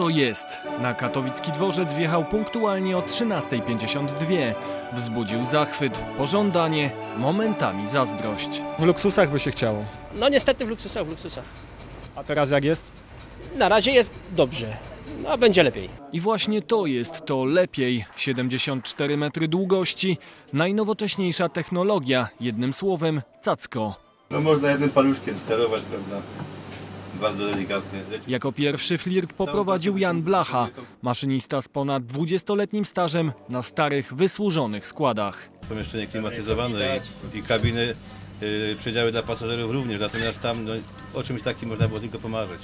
Oto jest. Na katowicki dworzec wjechał punktualnie o 13.52. Wzbudził zachwyt, pożądanie, momentami zazdrość. W luksusach by się chciało. No niestety w luksusach, w luksusach. A teraz jak jest? Na razie jest dobrze, no a będzie lepiej. I właśnie to jest to lepiej. 74 metry długości, najnowocześniejsza technologia, jednym słowem cacko. No można jednym paluszkiem sterować, prawda? Bardzo Jako pierwszy flirt poprowadził Jan Blacha, maszynista z ponad 20-letnim stażem na starych, wysłużonych składach. pomieszczenie klimatyzowane i, i kabiny, y, przedziały dla pasażerów również, natomiast tam no, o czymś takim można było tylko pomarzyć.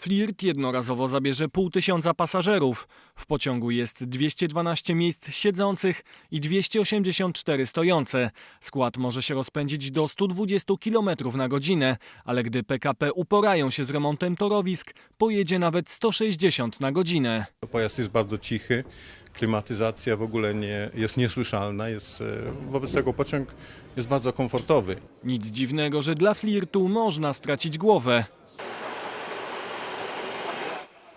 Flirt jednorazowo zabierze pół tysiąca pasażerów. W pociągu jest 212 miejsc siedzących i 284 stojące. Skład może się rozpędzić do 120 km na godzinę, ale gdy PKP uporają się z remontem torowisk, pojedzie nawet 160 na godzinę. Pojazd jest bardzo cichy, klimatyzacja w ogóle nie, jest niesłyszalna, jest, e, wobec tego pociąg jest bardzo komfortowy. Nic dziwnego, że dla flirtu można stracić głowę.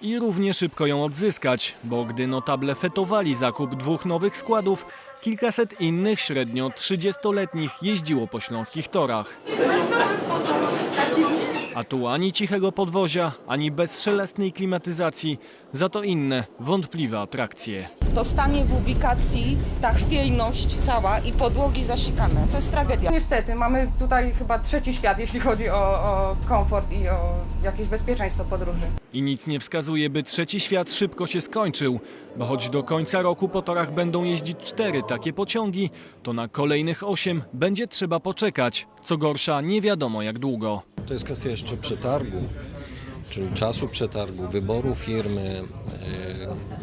I równie szybko ją odzyskać, bo gdy notable fetowali zakup dwóch nowych składów, kilkaset innych, średnio 30-letnich, jeździło po śląskich torach. A tu ani cichego podwozia, ani bezszelestnej klimatyzacji, za to inne, wątpliwe atrakcje. To stanie w ubikacji, ta chwiejność cała i podłogi zasikane. To jest tragedia. Niestety, mamy tutaj chyba trzeci świat, jeśli chodzi o, o komfort i o jakieś bezpieczeństwo podróży. I nic nie wskazuje, by trzeci świat szybko się skończył, bo choć do końca roku po torach będą jeździć cztery takie pociągi, to na kolejnych osiem będzie trzeba poczekać. Co gorsza, nie wiadomo jak długo. To jest kwestia jeszcze przetargu, czyli czasu przetargu, wyboru firmy. E,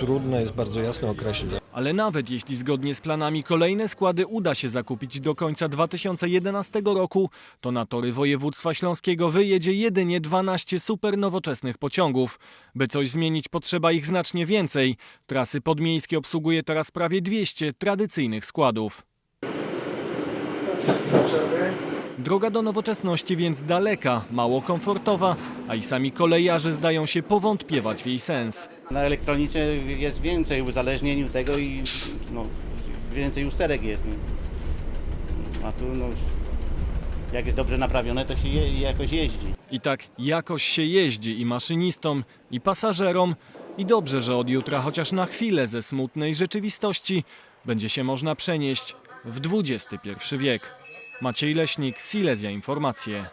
Trudno jest bardzo jasno określić. Ale nawet jeśli zgodnie z planami kolejne składy uda się zakupić do końca 2011 roku, to na tory województwa śląskiego wyjedzie jedynie 12 super nowoczesnych pociągów. By coś zmienić potrzeba ich znacznie więcej. Trasy podmiejskie obsługuje teraz prawie 200 tradycyjnych składów. Droga do nowoczesności więc daleka, mało komfortowa, a i sami kolejarze zdają się powątpiewać w jej sens. Na elektronice jest więcej uzależnień tego i no, więcej usterek jest. A tu no, jak jest dobrze naprawione, to się je, jakoś jeździ. I tak jakoś się jeździ i maszynistom, i pasażerom. I dobrze, że od jutra chociaż na chwilę ze smutnej rzeczywistości będzie się można przenieść w XXI wiek. Maciej Leśnik, Silesia Informacje.